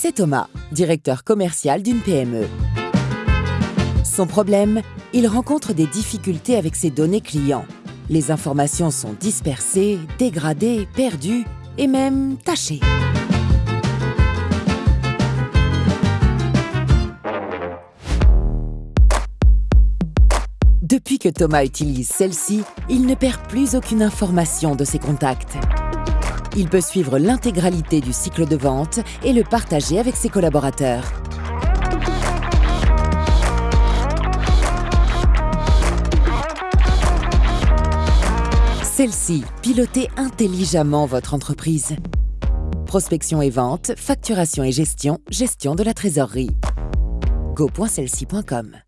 c'est Thomas, directeur commercial d'une PME. Son problème, il rencontre des difficultés avec ses données clients. Les informations sont dispersées, dégradées, perdues et même tachées. Depuis que Thomas utilise celle-ci, il ne perd plus aucune information de ses contacts. Il peut suivre l'intégralité du cycle de vente et le partager avec ses collaborateurs. Celle-ci, pilotez intelligemment votre entreprise. Prospection et vente, facturation et gestion, gestion de la trésorerie. go.celci.com